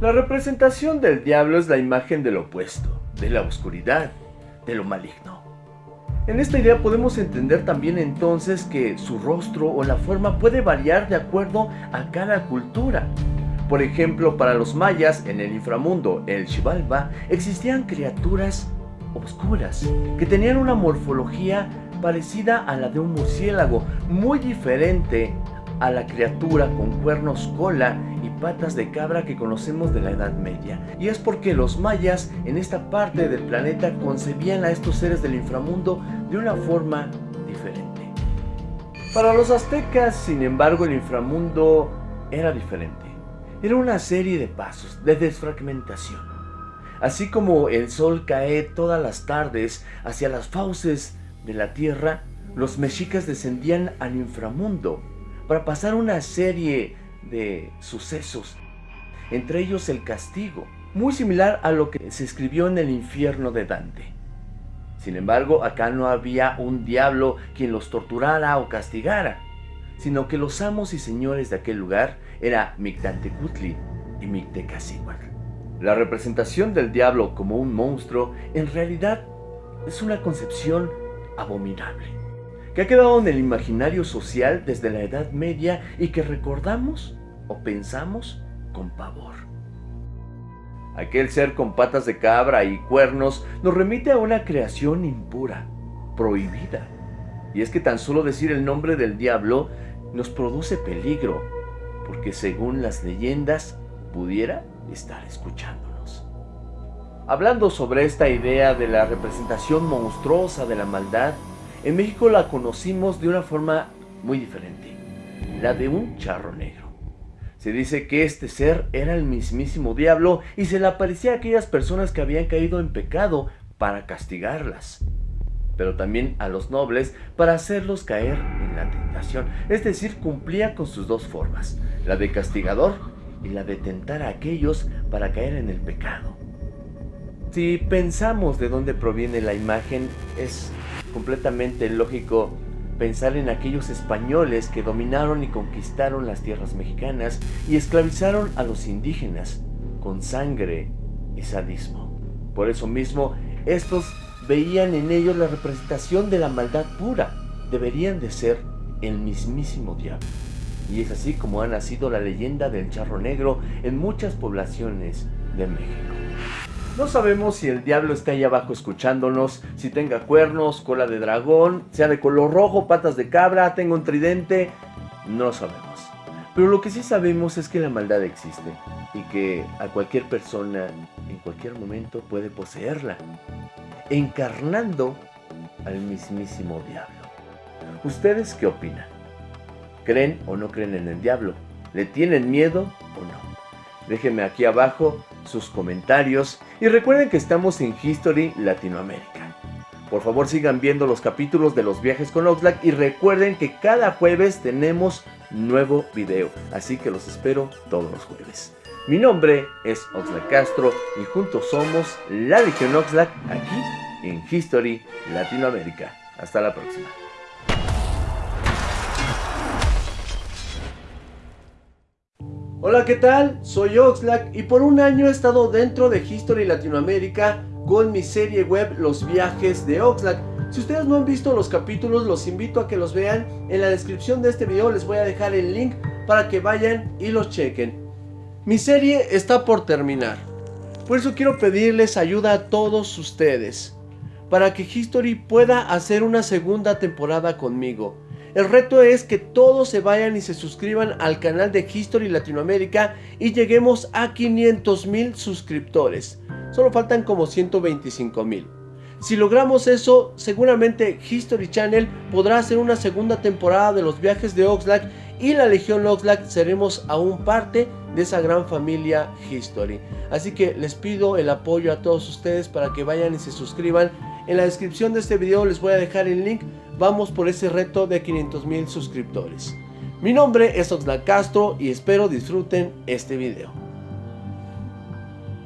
La representación del diablo es la imagen del opuesto, de la oscuridad, de lo maligno. En esta idea podemos entender también entonces que su rostro o la forma puede variar de acuerdo a cada cultura. Por ejemplo, para los mayas en el inframundo, el Xibalba, existían criaturas oscuras que tenían una morfología parecida a la de un murciélago, muy diferente a la criatura con cuernos cola y patas de cabra que conocemos de la Edad Media. Y es porque los mayas en esta parte del planeta concebían a estos seres del inframundo de una forma diferente. Para los aztecas, sin embargo, el inframundo era diferente. Era una serie de pasos, de desfragmentación. Así como el sol cae todas las tardes hacia las fauces de la tierra, los mexicas descendían al inframundo para pasar una serie de sucesos, entre ellos el castigo, muy similar a lo que se escribió en el infierno de Dante. Sin embargo, acá no había un diablo quien los torturara o castigara, sino que los amos y señores de aquel lugar era Mictantecutli y Mictecacihuatl. La representación del diablo como un monstruo en realidad es una concepción abominable que ha quedado en el imaginario social desde la Edad Media y que recordamos o pensamos con pavor. Aquel ser con patas de cabra y cuernos nos remite a una creación impura, prohibida. Y es que tan solo decir el nombre del diablo nos produce peligro, porque según las leyendas pudiera estar escuchándonos. Hablando sobre esta idea de la representación monstruosa de la maldad, en México la conocimos de una forma muy diferente, la de un charro negro. Se dice que este ser era el mismísimo diablo y se le aparecía a aquellas personas que habían caído en pecado para castigarlas, pero también a los nobles para hacerlos caer en la tentación. Es decir, cumplía con sus dos formas, la de castigador y la de tentar a aquellos para caer en el pecado. Si pensamos de dónde proviene la imagen, es completamente lógico pensar en aquellos españoles que dominaron y conquistaron las tierras mexicanas y esclavizaron a los indígenas con sangre y sadismo. Por eso mismo, estos veían en ellos la representación de la maldad pura. Deberían de ser el mismísimo diablo. Y es así como ha nacido la leyenda del charro negro en muchas poblaciones de México. No sabemos si el diablo está ahí abajo escuchándonos, si tenga cuernos, cola de dragón, sea de color rojo, patas de cabra, tenga un tridente, no sabemos. Pero lo que sí sabemos es que la maldad existe y que a cualquier persona en cualquier momento puede poseerla, encarnando al mismísimo diablo. ¿Ustedes qué opinan? ¿Creen o no creen en el diablo? ¿Le tienen miedo o no? Déjenme aquí abajo sus comentarios y recuerden que estamos en History Latinoamérica. Por favor sigan viendo los capítulos de los viajes con Oxlack y recuerden que cada jueves tenemos nuevo video, así que los espero todos los jueves. Mi nombre es Oxlack Castro y juntos somos la Legión Oxlack aquí en History Latinoamérica. Hasta la próxima. Hola, ¿qué tal? Soy Oxlack y por un año he estado dentro de History Latinoamérica con mi serie web Los Viajes de Oxlack. Si ustedes no han visto los capítulos, los invito a que los vean. En la descripción de este video les voy a dejar el link para que vayan y los chequen. Mi serie está por terminar. Por eso quiero pedirles ayuda a todos ustedes. Para que History pueda hacer una segunda temporada conmigo. El reto es que todos se vayan y se suscriban al canal de History Latinoamérica y lleguemos a 500 mil suscriptores. Solo faltan como 125 mil. Si logramos eso, seguramente History Channel podrá hacer una segunda temporada de los viajes de Oxlack y la Legión Oxlack seremos aún parte de esa gran familia History. Así que les pido el apoyo a todos ustedes para que vayan y se suscriban. En la descripción de este video les voy a dejar el link vamos por ese reto de 500 mil suscriptores. Mi nombre es Oxlack Castro y espero disfruten este video.